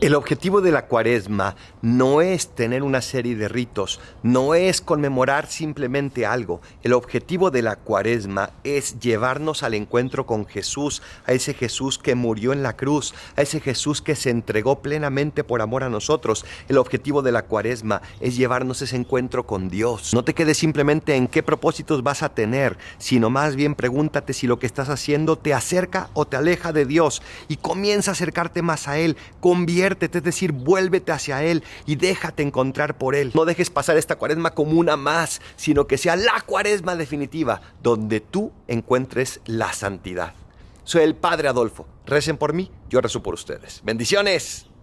El objetivo de la cuaresma no es tener una serie de ritos, no es conmemorar simplemente algo. El objetivo de la cuaresma es llevarnos al encuentro con Jesús, a ese Jesús que murió en la cruz, a ese Jesús que se entregó plenamente por amor a nosotros. El objetivo de la cuaresma es llevarnos ese encuentro con Dios. No te quedes simplemente en qué propósitos vas a tener, sino más bien pregúntate si lo que estás haciendo te acerca o te aleja de Dios y comienza a acercarte más a Él. Es decir, vuélvete hacia Él y déjate encontrar por Él. No dejes pasar esta cuaresma como una más, sino que sea la cuaresma definitiva, donde tú encuentres la santidad. Soy el Padre Adolfo. Recen por mí, yo rezo por ustedes. Bendiciones.